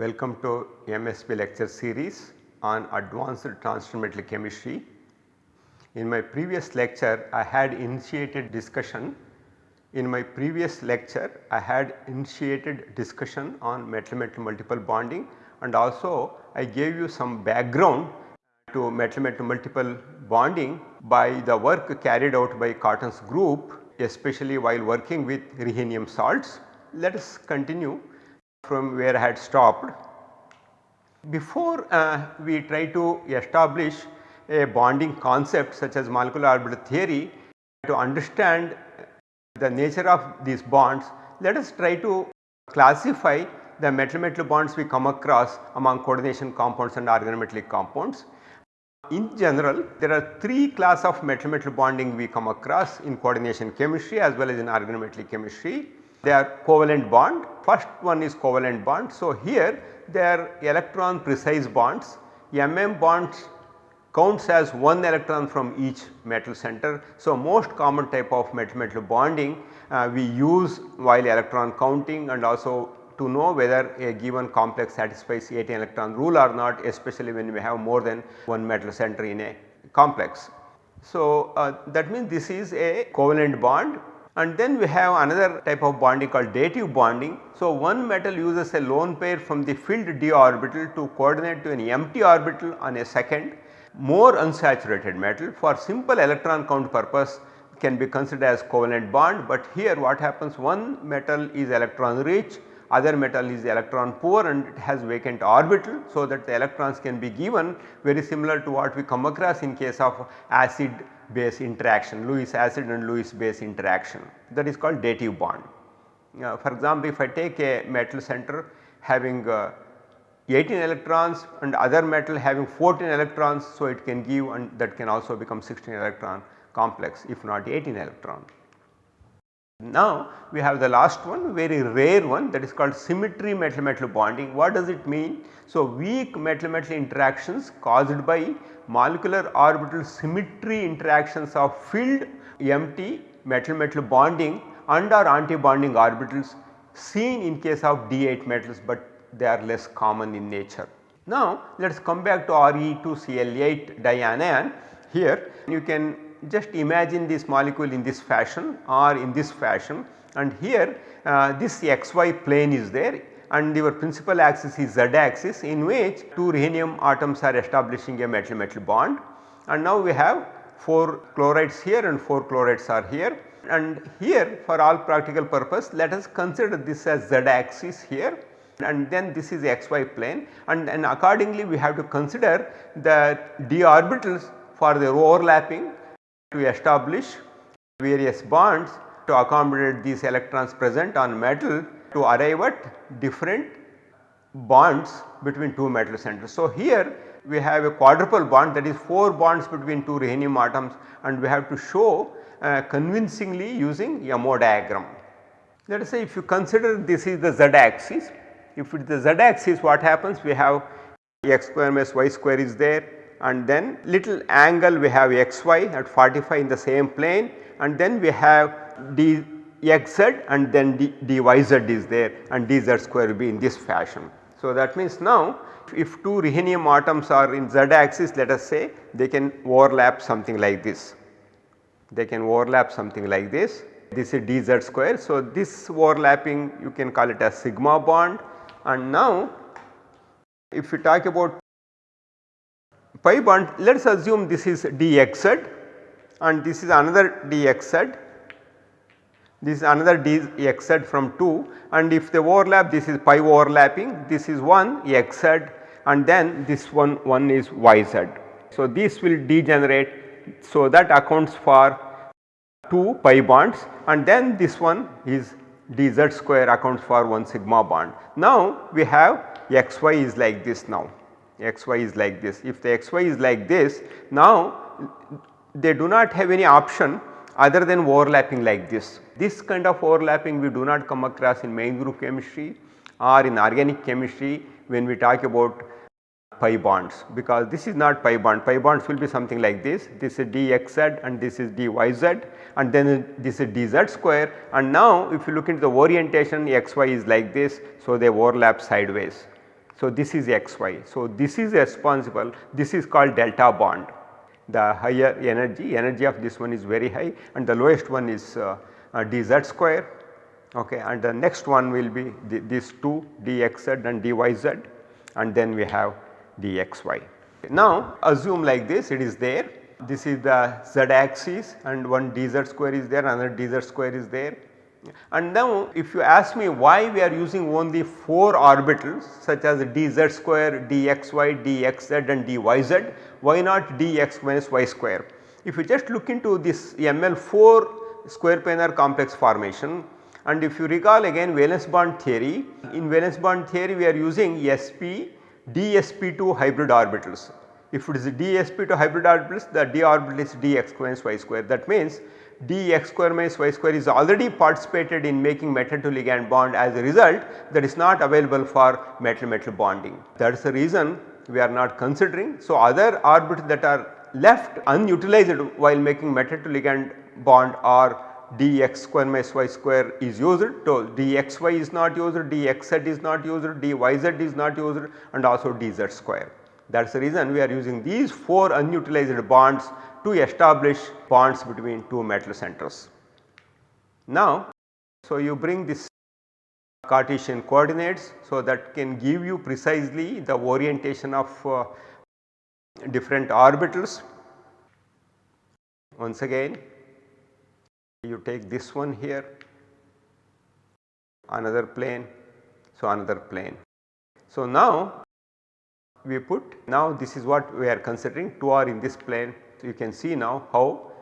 Welcome to MSB lecture series on advanced transition metal chemistry. In my previous lecture I had initiated discussion in my previous lecture I had initiated discussion on metal metal multiple bonding and also I gave you some background to metal metal multiple bonding by the work carried out by Cotton's group especially while working with rhenium salts. Let us continue from where I had stopped. Before uh, we try to establish a bonding concept such as molecular orbital theory to understand the nature of these bonds, let us try to classify the metal metal bonds we come across among coordination compounds and organometallic compounds. In general there are 3 class of metal metal bonding we come across in coordination chemistry as well as in organometallic chemistry. They are covalent bond, first one is covalent bond. So, here they are electron precise bonds, MM bonds counts as one electron from each metal center. So, most common type of metal metal bonding uh, we use while electron counting and also to know whether a given complex satisfies 18 electron rule or not especially when we have more than one metal center in a complex. So, uh, that means this is a covalent bond and then we have another type of bonding called dative bonding. So, one metal uses a lone pair from the filled d orbital to coordinate to an empty orbital on a second more unsaturated metal for simple electron count purpose can be considered as covalent bond, but here what happens one metal is electron rich other metal is electron poor and it has vacant orbital. So, that the electrons can be given very similar to what we come across in case of acid base interaction Lewis acid and Lewis base interaction that is called dative bond. Uh, for example, if I take a metal center having uh, 18 electrons and other metal having 14 electrons. So, it can give and that can also become 16 electron complex if not 18 electron. Now, we have the last one very rare one that is called symmetry metal metal bonding. What does it mean? So, weak metal metal interactions caused by molecular orbital symmetry interactions of filled empty metal metal bonding and or anti bonding orbitals seen in case of D8 metals, but they are less common in nature. Now, let us come back to Re2Cl8 dianion here you can just imagine this molecule in this fashion or in this fashion and here uh, this xy plane is there and your principal axis is z axis in which 2 rhenium atoms are establishing a metal metal bond. And now we have 4 chlorides here and 4 chlorides are here. And here for all practical purpose let us consider this as z axis here and then this is xy plane. And, and accordingly we have to consider the d orbitals for their overlapping to establish various bonds to accommodate these electrons present on metal to arrive at different bonds between two metal centers. So, here we have a quadruple bond that is 4 bonds between 2 rhenium atoms and we have to show uh, convincingly using MO diagram. Let us say if you consider this is the z axis, if it is the z axis what happens we have x square minus y square is there and then little angle we have xy at 45 in the same plane and then we have dxz and then d, dyz is there and dz square will be in this fashion. So, that means now if two rhenium atoms are in z axis let us say they can overlap something like this. They can overlap something like this. This is dz square. So, this overlapping you can call it as sigma bond and now if you talk about pi bond let us assume this is dxz and this is another dxz this is another dxz from 2 and if they overlap this is pi overlapping this is one xz and then this one one is yz. So, this will degenerate so that accounts for 2 pi bonds and then this one is dz square accounts for 1 sigma bond. Now, we have xy is like this now xy is like this. If the xy is like this now they do not have any option other than overlapping like this. This kind of overlapping we do not come across in main group chemistry or in organic chemistry when we talk about pi bonds because this is not pi bond, pi bonds will be something like this, this is dxz and this is dyz and then this is dz square and now if you look into the orientation xy is like this so they overlap sideways. So, this is xy. So, this is responsible this is called delta bond the higher energy energy of this one is very high and the lowest one is uh, uh, dz square okay and the next one will be the, these two dxz and dyz and then we have dxy. Now assume like this it is there this is the z axis and one dz square is there another dz square is there and now if you ask me why we are using only 4 orbitals such as dz square, dxy, dxz and dyz, why not dx minus y square? If you just look into this ML4 square planar complex formation and if you recall again valence bond theory, in valence bond theory we are using sp dsp2 hybrid orbitals. If it is dsp2 hybrid orbitals the d orbital is dx minus y square that means dx square minus y square is already participated in making metal to ligand bond as a result that is not available for metal metal bonding. That is the reason we are not considering. So, other orbitals that are left unutilized while making metal to ligand bond are dx square minus y square is used, so dxy is not used, dxz is not used, dyz is not used and also dz square. That is the reason we are using these 4 unutilized bonds to establish bonds between two metal centers. Now, so you bring this Cartesian coordinates so that can give you precisely the orientation of uh, different orbitals. Once again you take this one here another plane so another plane. So now we put now this is what we are considering 2 are in this plane you can see now how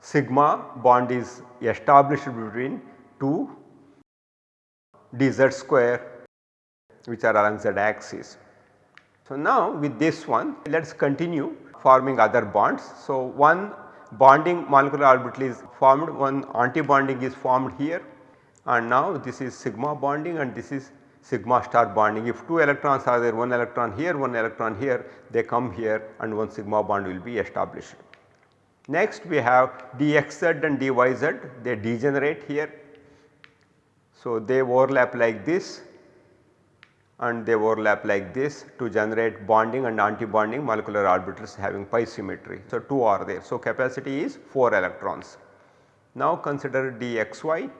sigma bond is established between two dz square which are along z axis. So, now with this one let us continue forming other bonds. So, one bonding molecular orbital is formed one anti bonding is formed here and now this is sigma bonding and this is sigma star bonding. If 2 electrons are there, 1 electron here, 1 electron here, they come here and one sigma bond will be established. Next we have dxz and dyz, they degenerate here. So, they overlap like this and they overlap like this to generate bonding and anti-bonding molecular orbitals having pi symmetry. So, 2 are there. So, capacity is 4 electrons. Now consider dxy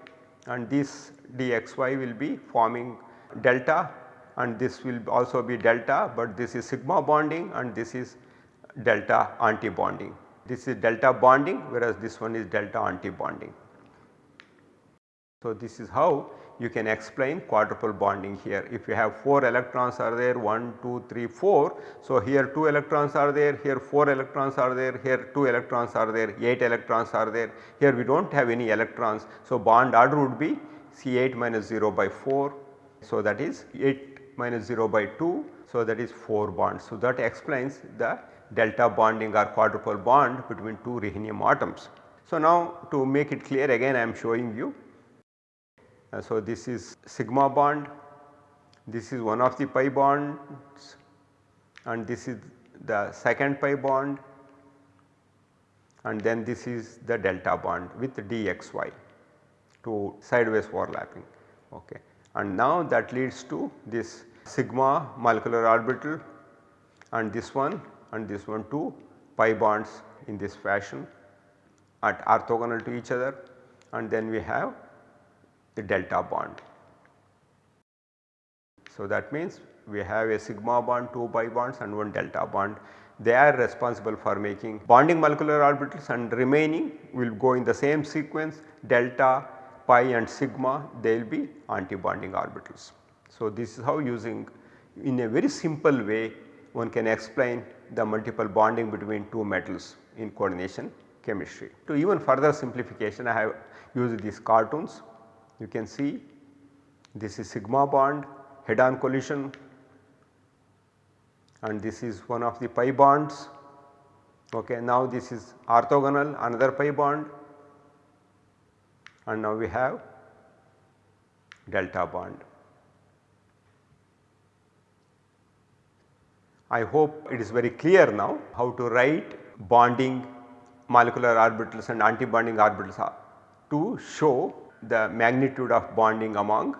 and this dxy will be forming delta and this will also be delta, but this is sigma bonding and this is delta anti bonding. This is delta bonding whereas this one is delta anti bonding. So, this is how you can explain quadruple bonding here. If you have 4 electrons are there 1, 2, 3, 4. So, here 2 electrons are there, here 4 electrons are there, here 2 electrons are there, 8 electrons are there, here we do not have any electrons. So, bond order would be C8 minus 0 by 4 so, that is 8 minus 0 by 2. So, that is 4 bonds. So, that explains the delta bonding or quadruple bond between two rhenium atoms. So, now to make it clear again I am showing you. Uh, so, this is sigma bond, this is one of the pi bonds and this is the second pi bond and then this is the delta bond with dxy to sideways overlapping. Okay and now that leads to this sigma molecular orbital and this one and this one two pi bonds in this fashion at orthogonal to each other and then we have the delta bond. So, that means we have a sigma bond, 2 pi bonds and 1 delta bond. They are responsible for making bonding molecular orbitals and remaining will go in the same sequence delta, pi and sigma they will be anti-bonding orbitals. So, this is how using in a very simple way one can explain the multiple bonding between two metals in coordination chemistry. To even further simplification I have used these cartoons you can see this is sigma bond head on collision and this is one of the pi bonds okay now this is orthogonal another pi bond and now we have delta bond. I hope it is very clear now how to write bonding molecular orbitals and anti-bonding orbitals to show the magnitude of bonding among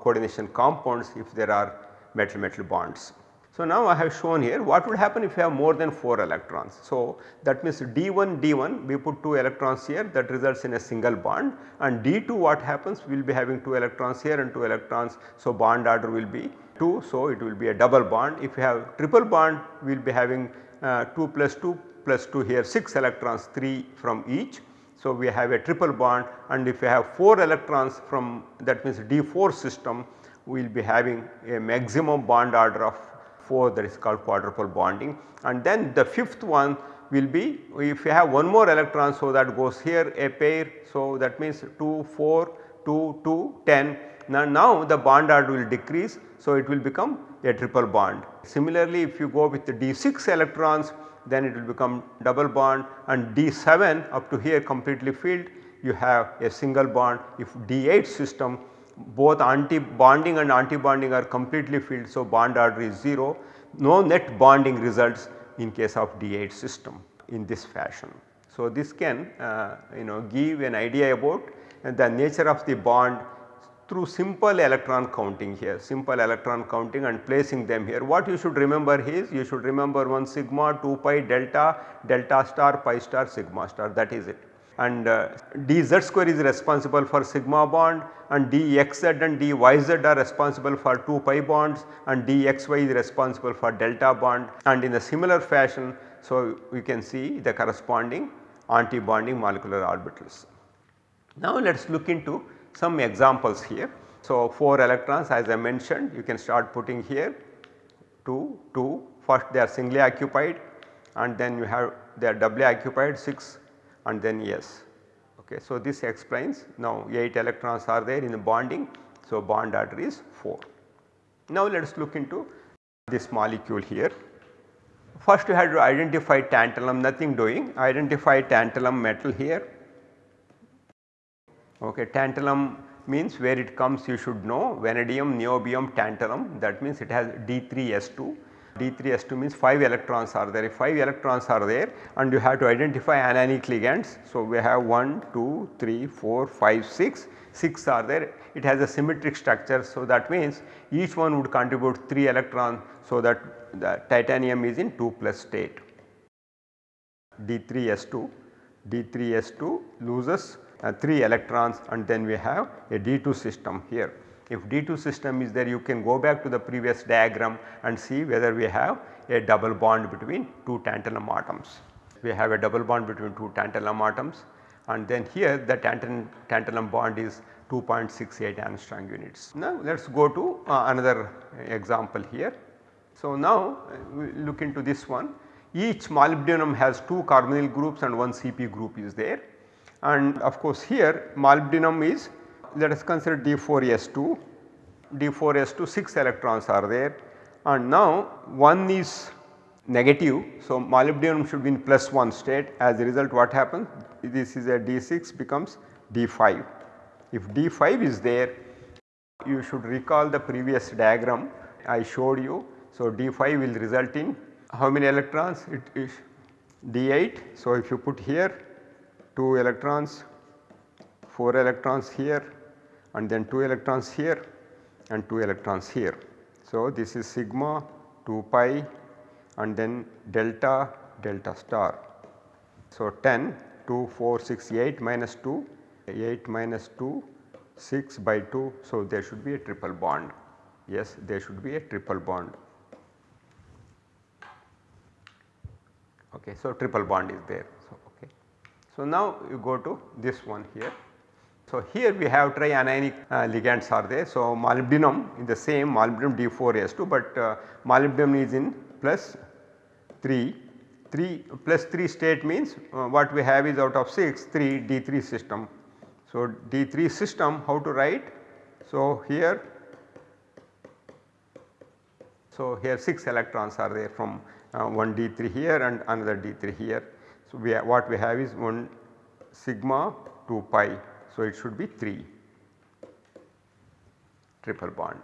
coordination compounds if there are metal metal bonds. So, now I have shown here what would happen if you have more than 4 electrons. So, that means D1 D1 we put 2 electrons here that results in a single bond and D2 what happens we will be having 2 electrons here and 2 electrons. So, bond order will be 2 so it will be a double bond. If you have triple bond we will be having uh, 2 plus 2 plus 2 here 6 electrons 3 from each. So, we have a triple bond and if you have 4 electrons from that means D4 system we will be having a maximum bond order of 4 that is called quadruple bonding and then the fifth one will be if you have one more electron so that goes here a pair. So, that means 2 4 2 2 10 now, now the bond order will decrease. So, it will become a triple bond. Similarly, if you go with the d6 electrons then it will become double bond and d7 up to here completely filled you have a single bond if d8 system both anti bonding and anti bonding are completely filled. So, bond order is 0 no net bonding results in case of D8 system in this fashion. So, this can uh, you know give an idea about the nature of the bond through simple electron counting here simple electron counting and placing them here. What you should remember is you should remember 1 sigma 2 pi delta delta star pi star sigma star that is it and uh, dz square is responsible for sigma bond and dxz and dyz are responsible for 2 pi bonds and dxy is responsible for delta bond and in a similar fashion. So, we can see the corresponding anti-bonding molecular orbitals. Now, let us look into some examples here. So, 4 electrons as I mentioned you can start putting here 2, 2 first they are singly occupied and then you have they are doubly occupied 6 and then yes. Okay. So, this explains now 8 electrons are there in the bonding. So, bond order is 4. Now, let us look into this molecule here. First you have to identify tantalum nothing doing identify tantalum metal here. Okay. Tantalum means where it comes you should know vanadium, niobium, tantalum that means it has D3S2 D3S2 means 5 electrons are there. If 5 electrons are there and you have to identify anionic ligands. So, we have 1, 2, 3, 4, 5, 6, 6 are there. It has a symmetric structure. So, that means each one would contribute 3 electrons. So, that the titanium is in 2 plus state. D3S2, D3S2 loses uh, 3 electrons and then we have a D2 system here. If D2 system is there you can go back to the previous diagram and see whether we have a double bond between 2 tantalum atoms. We have a double bond between 2 tantalum atoms and then here the tantalum, tantalum bond is 2.68 angstrom units. Now let us go to uh, another example here. So now uh, we look into this one each molybdenum has 2 carbonyl groups and 1 CP group is there and of course here molybdenum is let us consider D4S2, D4S2 6 electrons are there and now one is negative. So, molybdenum should be in plus 1 state as a result what happens this is a D6 becomes D5. If D5 is there you should recall the previous diagram I showed you. So, D5 will result in how many electrons it is D8. So, if you put here 2 electrons 4 electrons here and then 2 electrons here and 2 electrons here. So, this is sigma 2 pi and then delta delta star. So, 10 2 4 6 8 minus 2 8 minus 2 6 by 2. So, there should be a triple bond yes there should be a triple bond. Okay, so, triple bond is there. So, okay. so now you go to this one here so, here we have trianionic uh, ligands are there. So, molybdenum in the same molybdenum D4S2, but uh, molybdenum is in plus 3, 3 plus 3 state means uh, what we have is out of 6 3 D3 system. So, D3 system how to write? So, here so here 6 electrons are there from uh, one D3 here and another D3 here. So, we what we have is 1 sigma 2 pi so, it should be 3 triple bond.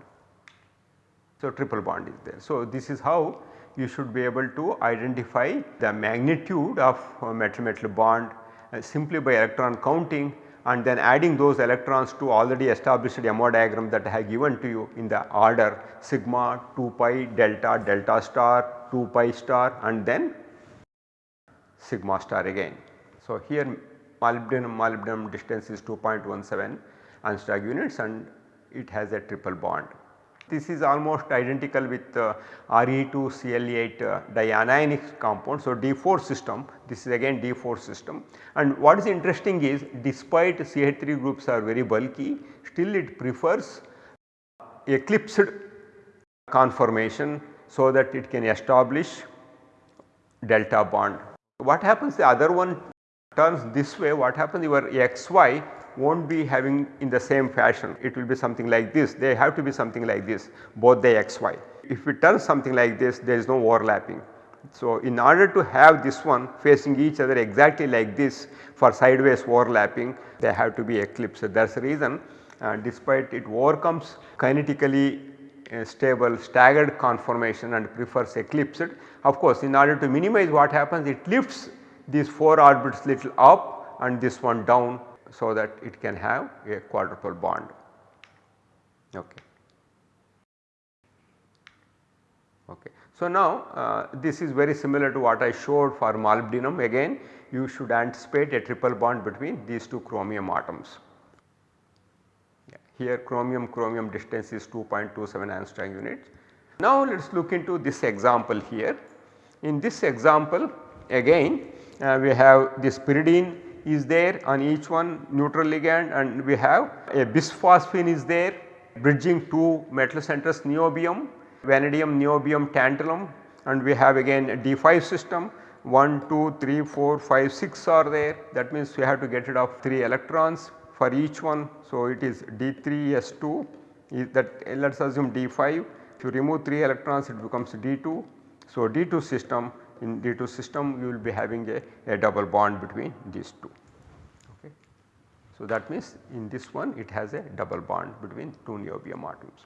So, triple bond is there. So, this is how you should be able to identify the magnitude of metal metal bond uh, simply by electron counting and then adding those electrons to already established MO diagram that I have given to you in the order sigma 2 pi delta delta star 2 pi star and then sigma star again. So, here molybdenum molybdenum distance is 2.17 Angstrom units and it has a triple bond. This is almost identical with uh, Re2Cl8 uh, dianionic compound. So, D4 system this is again D4 system and what is interesting is despite CH3 groups are very bulky still it prefers eclipsed conformation so that it can establish delta bond. What happens the other one turns this way what happens your xy will not be having in the same fashion it will be something like this they have to be something like this both the xy. If it turns something like this there is no overlapping. So, in order to have this one facing each other exactly like this for sideways overlapping they have to be eclipsed that is the reason uh, despite it overcomes kinetically uh, stable staggered conformation and prefers eclipsed. Of course, in order to minimize what happens it lifts these 4 orbits little up and this one down so that it can have a quadruple bond. Okay. Okay. So, now uh, this is very similar to what I showed for molybdenum again you should anticipate a triple bond between these two chromium atoms. Here chromium chromium distance is 2.27 angstrom units. Now let us look into this example here. In this example again Uh, we have this pyridine is there on each one neutral ligand and we have a bisphosphine is there bridging two metal centers niobium, vanadium, niobium, tantalum. And we have again a D5 system. 1, 2, 3, 4, 5, 6 are there. That means we have to get rid of 3 electrons for each one. So, it is D3S2 is that let us assume D5 if you remove 3 electrons it becomes D2. So, D2 system in D2 system you will be having a, a double bond between these two. Okay. So, that means in this one it has a double bond between two niobium atoms.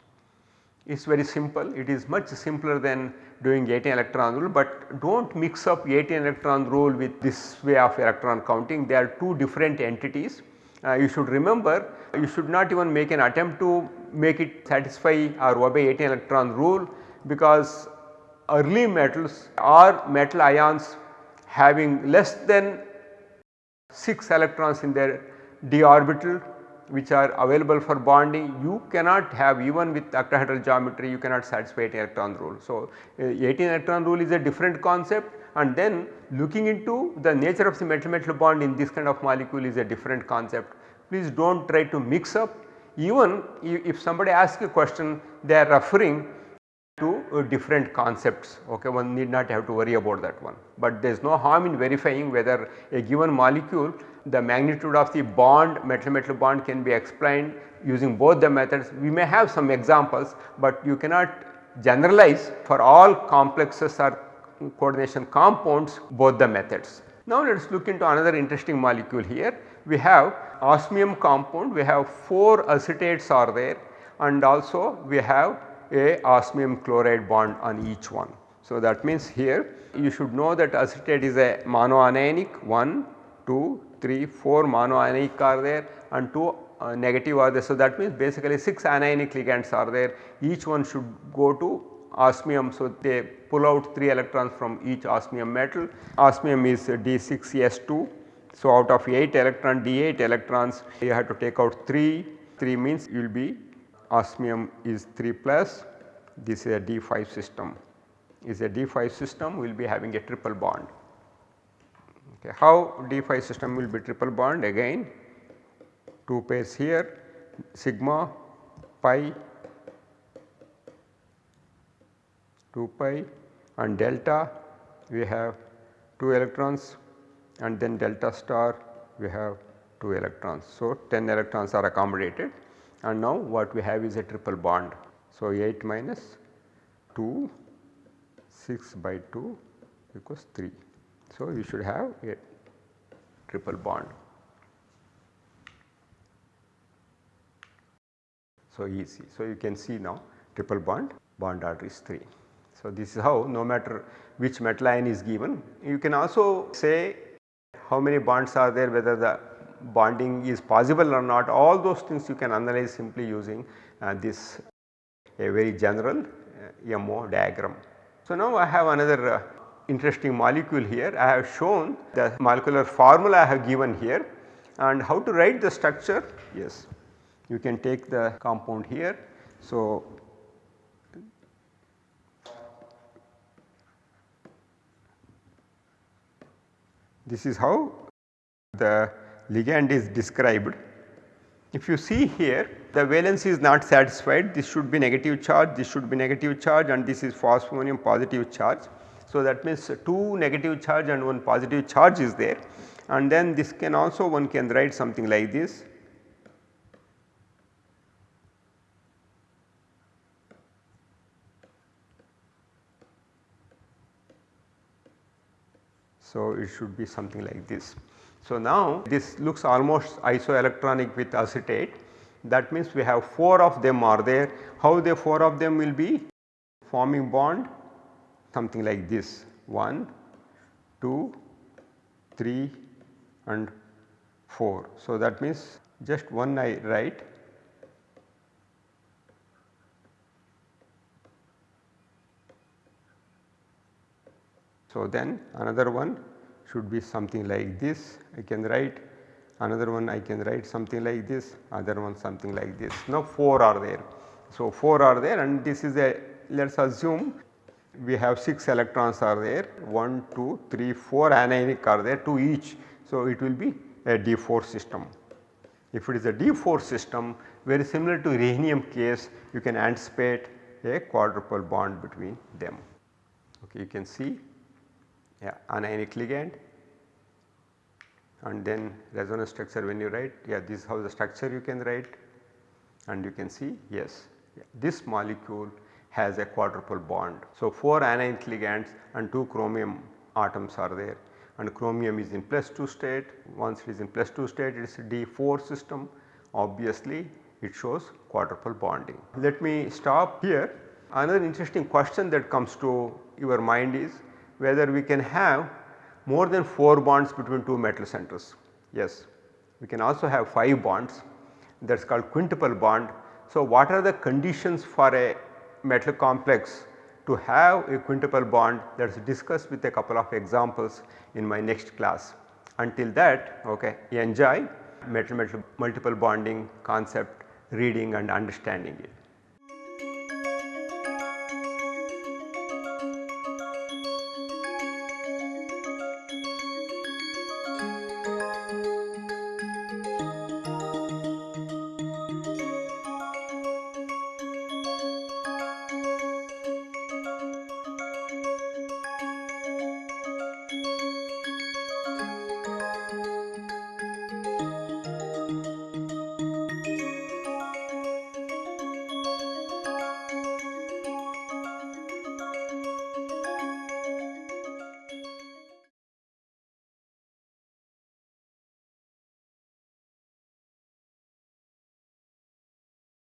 It is very simple it is much simpler than doing 18 electron rule but do not mix up 18 electron rule with this way of electron counting they are two different entities. Uh, you should remember you should not even make an attempt to make it satisfy or obey 18 electron rule because early metals or metal ions having less than 6 electrons in their d orbital which are available for bonding you cannot have even with octahedral geometry you cannot satisfy 18 electron rule. So, uh, 18 electron rule is a different concept and then looking into the nature of the metal metal bond in this kind of molecule is a different concept. Please do not try to mix up even if somebody asks a question they are referring to uh, different concepts okay one need not have to worry about that one. But there is no harm in verifying whether a given molecule the magnitude of the bond metal metal bond can be explained using both the methods. We may have some examples, but you cannot generalize for all complexes or coordination compounds both the methods. Now let us look into another interesting molecule here. We have osmium compound, we have 4 acetates are there and also we have a osmium chloride bond on each one. So, that means here you should know that acetate is a monoanionic 1, 2, 3, 4 monoanionic are there and 2 uh, negative are there. So, that means basically 6 anionic ligands are there each one should go to osmium. So, they pull out 3 electrons from each osmium metal. Osmium is D6S2. So, out of 8 electron D8 electrons you have to take out 3, 3 means you will be osmium is 3 plus this is a D5 system is a D5 system will be having a triple bond. Okay. How D5 system will be triple bond again 2 pairs here sigma pi 2 pi and delta we have 2 electrons and then delta star we have 2 electrons. So, 10 electrons are accommodated and now what we have is a triple bond. So, 8 minus 2 6 by 2 equals 3. So, you should have a triple bond. So, easy. So, you can see now triple bond bond order is 3. So, this is how no matter which metal ion is given you can also say how many bonds are there whether the bonding is possible or not all those things you can analyze simply using uh, this a very general uh, MO diagram. So, now I have another uh, interesting molecule here I have shown the molecular formula I have given here and how to write the structure yes you can take the compound here. So, this is how the ligand is described. If you see here the valence is not satisfied this should be negative charge, this should be negative charge and this is phosphonium positive charge. So, that means 2 negative charge and 1 positive charge is there and then this can also one can write something like this. So, it should be something like this. So, now this looks almost isoelectronic with acetate. That means we have 4 of them are there. How the 4 of them will be? Forming bond something like this. 1, 2, 3 and 4. So, that means just one I write. So, then another one should be something like this I can write another one I can write something like this other one something like this now 4 are there. So, 4 are there and this is a let us assume we have 6 electrons are there 1, 2, 3, 4 anionic are there 2 each. So, it will be a D4 system. If it is a D4 system very similar to rhenium case you can anticipate a quadruple bond between them. Okay, you can see yeah, anionic ligand. And then resonance structure when you write yeah this is how the structure you can write. And you can see yes yeah, this molecule has a quadruple bond. So, 4 anionic ligands and 2 chromium atoms are there. And chromium is in plus 2 state. Once it is in plus 2 state it is a D4 system. Obviously it shows quadruple bonding. Let me stop here. Another interesting question that comes to your mind is whether we can have more than 4 bonds between 2 metal centers. Yes, we can also have 5 bonds that is called quintuple bond. So, what are the conditions for a metal complex to have a quintuple bond that is discussed with a couple of examples in my next class. Until that okay, enjoy metal metal multiple bonding concept reading and understanding it.